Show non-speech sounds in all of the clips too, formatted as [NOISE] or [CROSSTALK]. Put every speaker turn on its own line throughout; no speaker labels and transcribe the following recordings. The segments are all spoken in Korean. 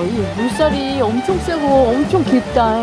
이 물살이 엄청 세고 엄청 깊다. [LAUGHS]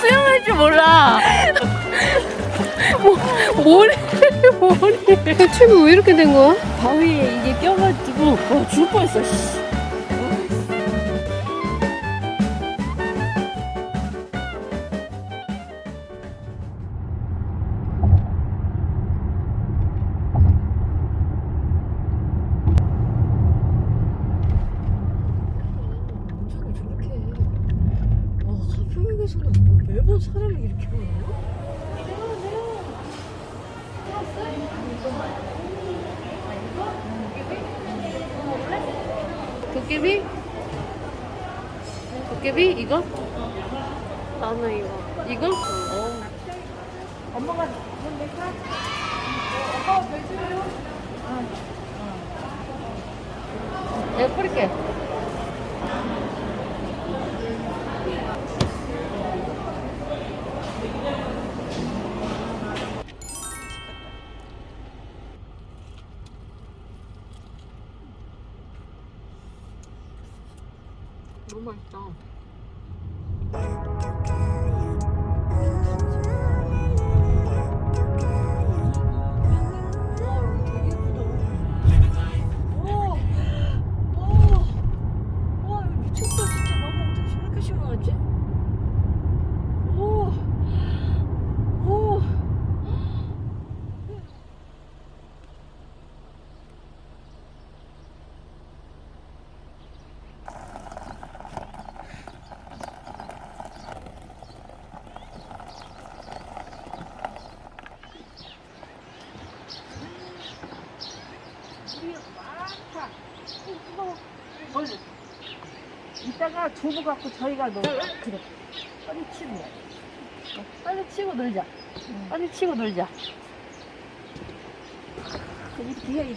수영할 줄 몰라. 뭐, 뭐래, 뭐래.
대체가 왜 이렇게 된 거야?
바위에 이게 껴가지고, 와, 죽을 뻔했어, 도깨비? 도깨비? 이거?
나는 이거.
이거? 어. 엄마가 뭔데 사? 엄마가 배주요? 내가 뿌릴게.
갖고 저희가 놀
그래. 빨리 치고. 빨리 치고 놀자. 빨리 치고 놀자.
이렇게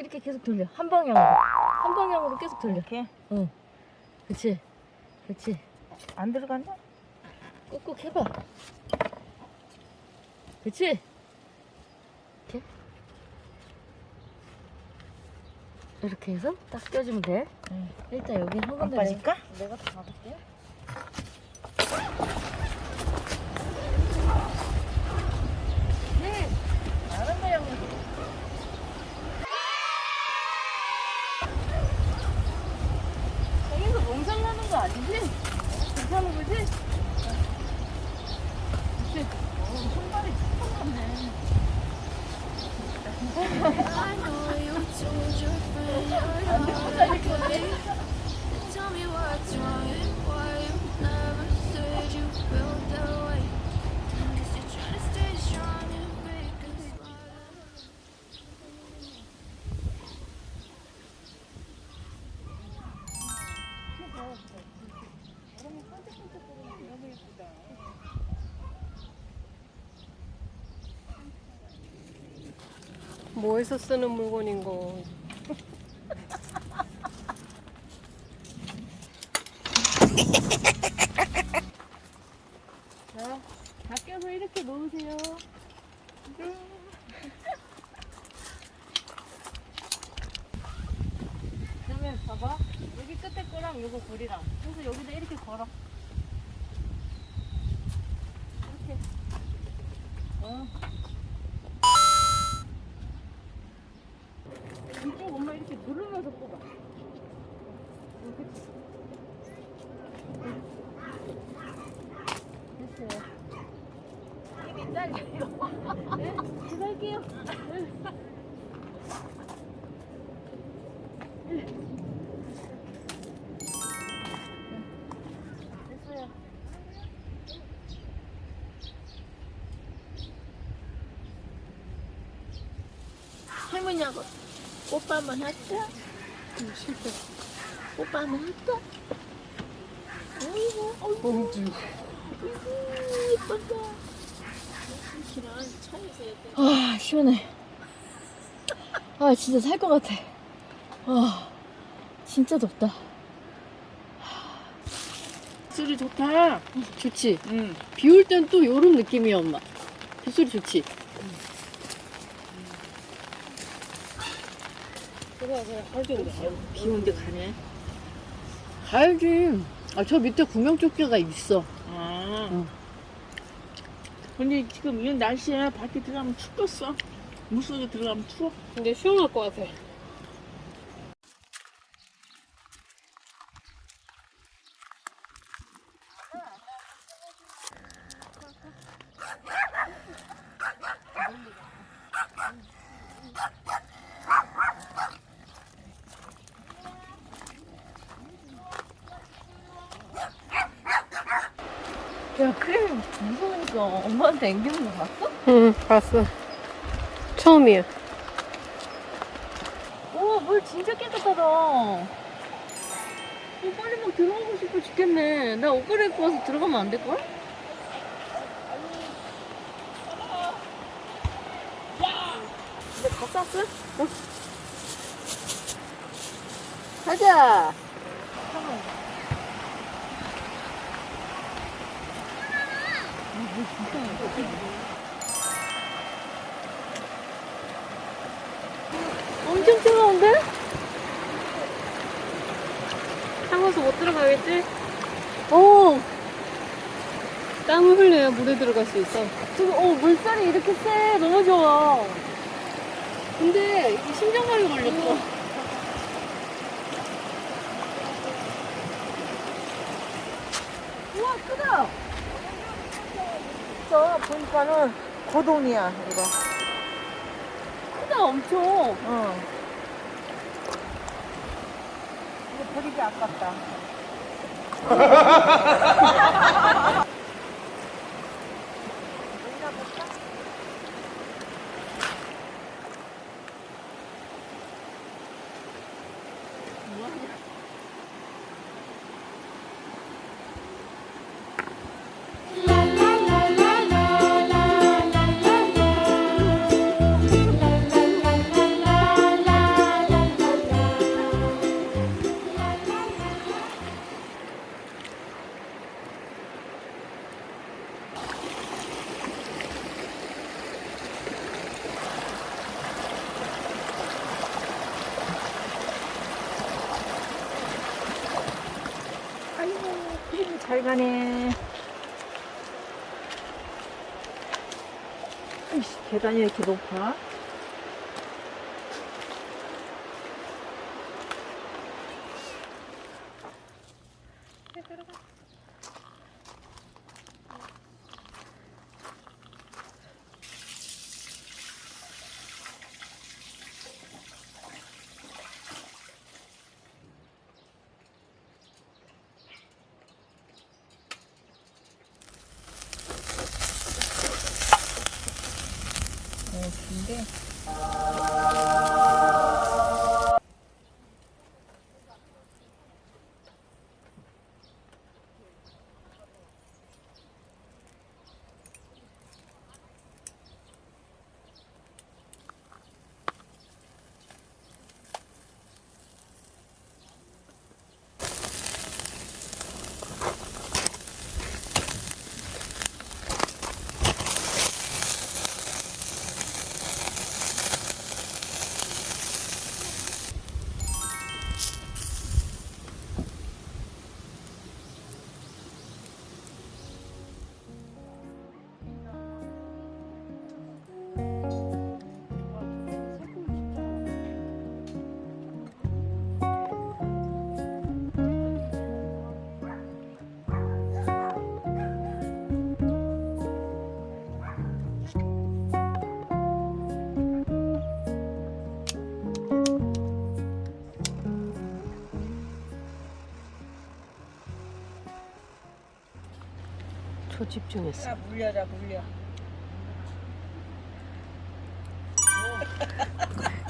이렇게
계속 돌려. 한 방향으로. 한 방향으로 계속 돌려.
이렇게
응. 그치. 그치.
안 들어간다?
꾹꾹 해봐. 그치? 이렇게. 이렇게 해서 딱 껴주면 돼.
응.
일단 여기
한안
군데
빠질까?
내가 다 잡을게.
뭐에서 쓰는 물건인
거? 네? 할게요. 됐어요.
할머니하고 오빠 한번 할까?
실패.
오빠 한번 할까? 어이구, 어이구,
공주.
이쁘다.
아 시원해. 아 진짜 살 것 같아. 아 진짜 덥다.
소리 좋다.
좋지.
응.
비올 땐 또 요런 느낌이야 엄마. 빗소리 좋지.
그래, 그래. 할텐데.
비 오는데 가네.
가야지. 아 저 밑에 구명조끼가 있어.
아.
응.
근데 지금 이런 날씨에 밖에 들어가면 춥겠어. 물속에 들어가면 추워.
근데 시원할 것 같아.
야 크림 무서우니까 엄마한테 앵기는 거 봤어?
응, 봤어. 처음이야.
우와 물 진짜 깨끗하다. 어, 빨리 막 들어가고 싶어 죽겠네. 나 옷 갈아 입고 와서 들어가면 안 될걸? 근데 다 쌌어? 어? 가자. 엄청 뜨거운데?
타고서 못 들어가겠지?
어,
땀을 흘려야 물에 들어갈 수 있어.
지금 어 물살이 이렇게 세. 너무 좋아. 근데 이게 심장마비 걸렸어. 우와 크다.
저 보니까는 고동이야, 이거.
크다 엄청.
응. 이거 버리기 아깝다. 아이고, [LAUGHS] 그림이 잘 가네. 계단이 이렇게 높아?
집중했어.
물려라 물려.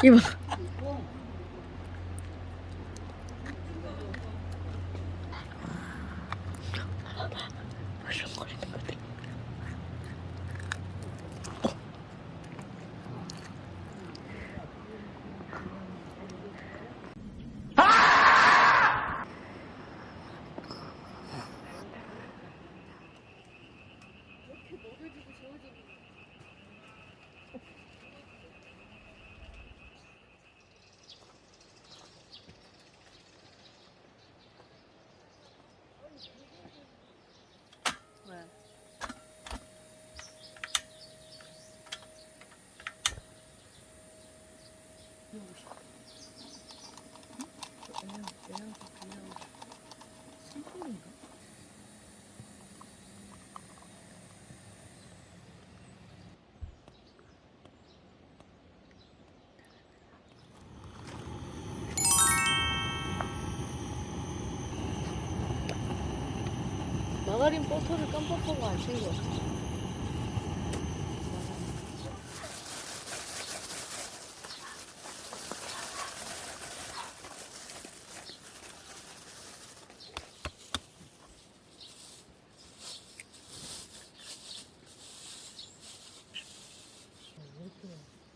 이봐. 벌렁거리는 것 같아. 마가린 버터를 깜빡하고 안 챙겼어.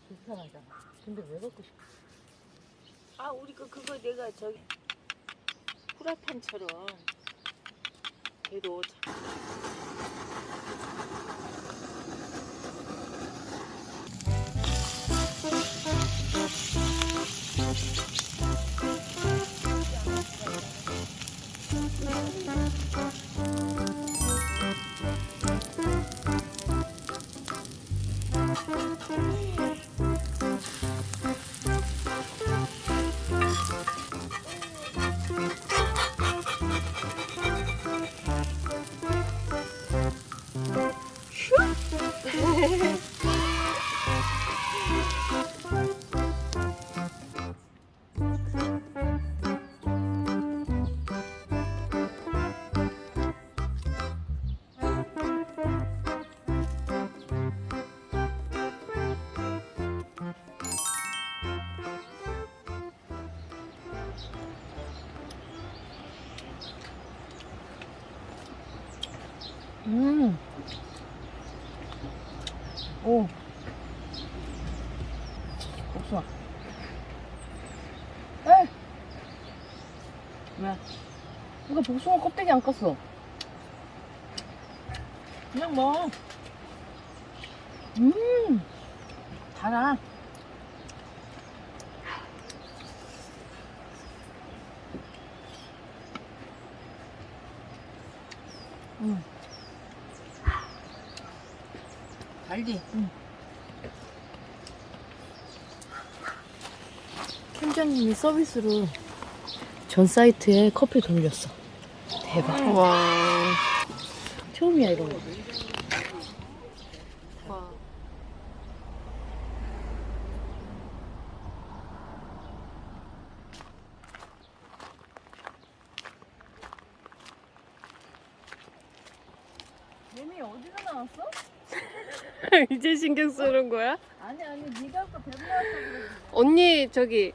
불편하잖아. 근데 왜 갖고 싶어?
아 우리 그 그거 내가 저기 후라탄처럼 Period.
음. 오. 복숭아. 에! 왜? 이거 복숭아 껍데기 안 깠어.
그냥 뭐
음. 달아. 음.
달지.
팀장님이 서비스로 전 사이트에 커피 돌렸어. 대박.
와.
처음이야 이런 거.
와.
얘네 어디서 나왔어?
이제 신경 쓰는 거야?
아니 아니 네가 아까 뱀 나왔다고 그랬는데.
언니 저기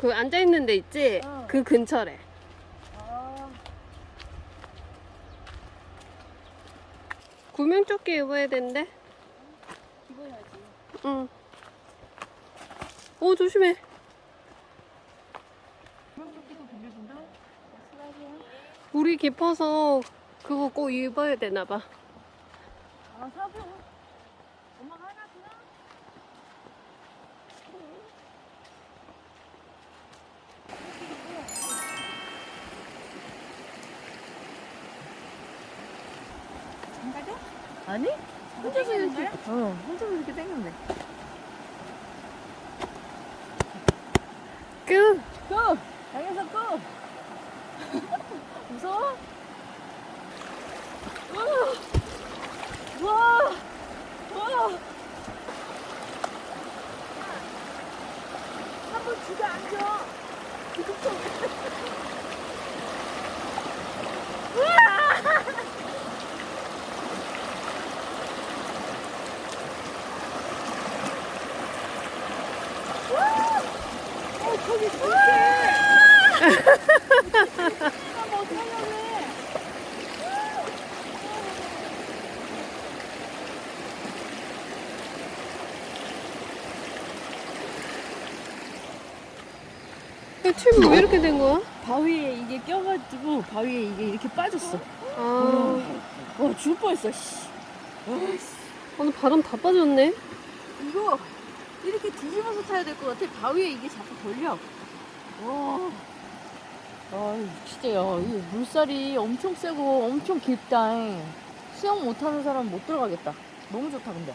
그 앉아 있는 데 있지?
어.
그 근처래.
아.
구명조끼 입어야 된대.
입어야지.
응. 오 조심해.
구명조끼도 빌려준다?
물이 깊어서 그거 꼭 입어야 되나 봐.
아 사줘. 엄마가 하나 주나? 안 가져? 아니? 혼자서 이렇게. 어, 혼자서 이렇게 땡겼네.
끄!
고! 당해서 고! [LAUGHS] 무서워? 우와! 우와! 우와! 한번 주저앉아! 우와!
튜브 왜 이렇게 된 거야?
바위에 이게 껴가지고 바위에 이게 이렇게 빠졌어.
아,
와 죽을 뻔했어. 씨.
오늘 바람 다 빠졌네.
이거 이렇게 뒤집어서 타야 될 것 같아. 바위에 이게 자꾸 걸려. 와. 아 진짜요. 이 물살이 엄청 세고 엄청 깊다. 수영 못하는 사람 못 들어가겠다. 너무 좋다 근데.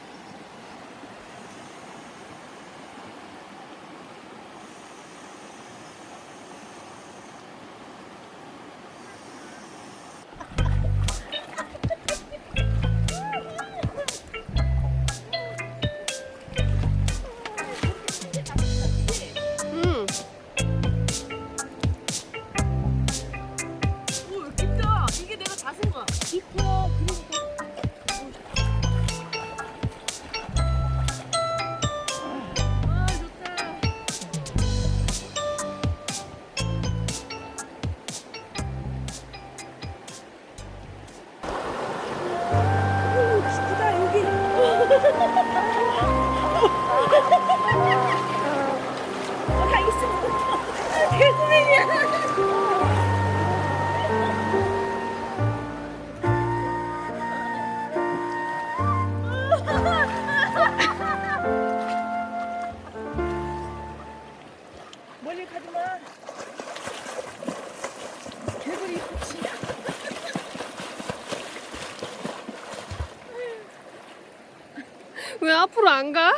왜 앞으로 안 가?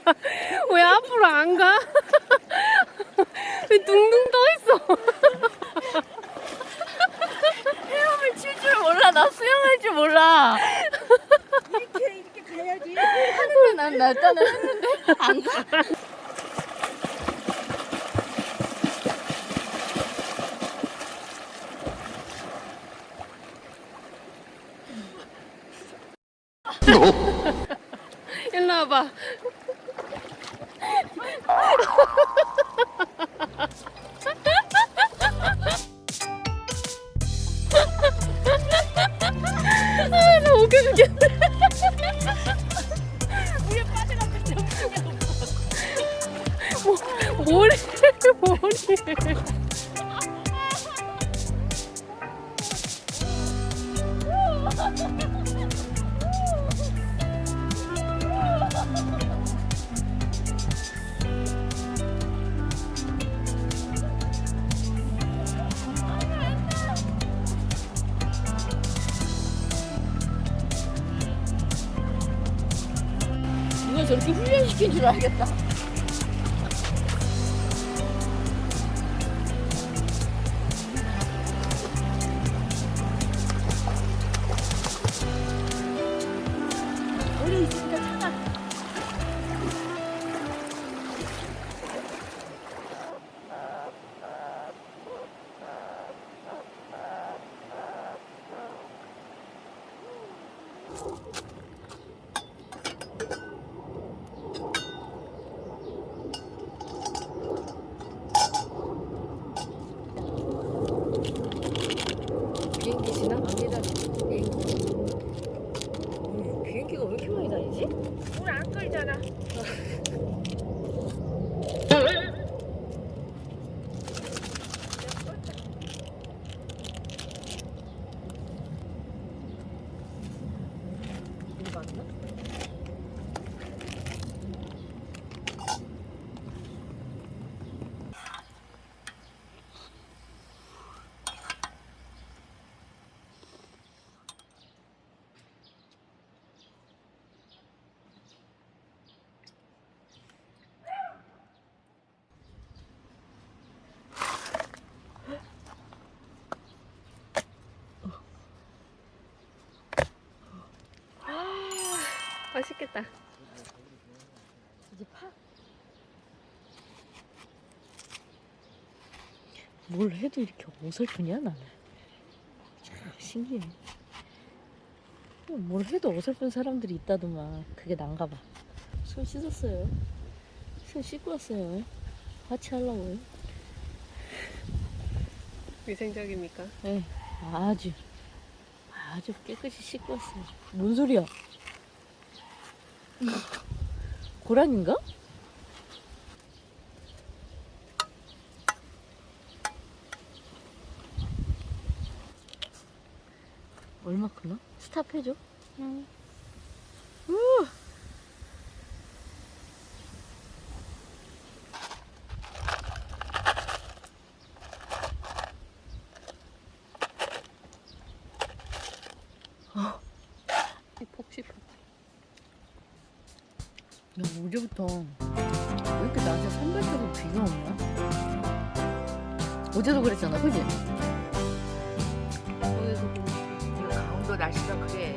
[LAUGHS] 왜 앞으로 안 가? 왜 둥둥 떠 있어?
헤엄을 칠 줄 몰라. 나 수영할 줄 몰라.
이렇게 이렇게 가야지.
날짜는 했는데 안 가. 저렇게 훈련시킨 줄 알겠다. 비행기 지나갑니다. 비행기. 음, 비행기가 왜 이렇게 많이 다니지?
물안 끌잖아.
이거 맞나?
맛있겠다.
이제 파. 뭘 해도 이렇게 어설프냐 나는. 참 신기해. 뭘 해도 어설픈 사람들이 있다더만 그게 난가 봐. 손 씻었어요. 손 씻고 왔어요. 같이 하려고요.
위생적입니까?
네, 아주 아주 깨끗이 씻고 왔어요. 뭔 소리야? 고라니인가? 얼마 크나? 스탑 해줘.
응.
야, 어제부터 왜 이렇게 낮에 산발적으로 비가 오냐? 어제도 그랬잖아, 그지?
어디서
강원도 날씨가 그래.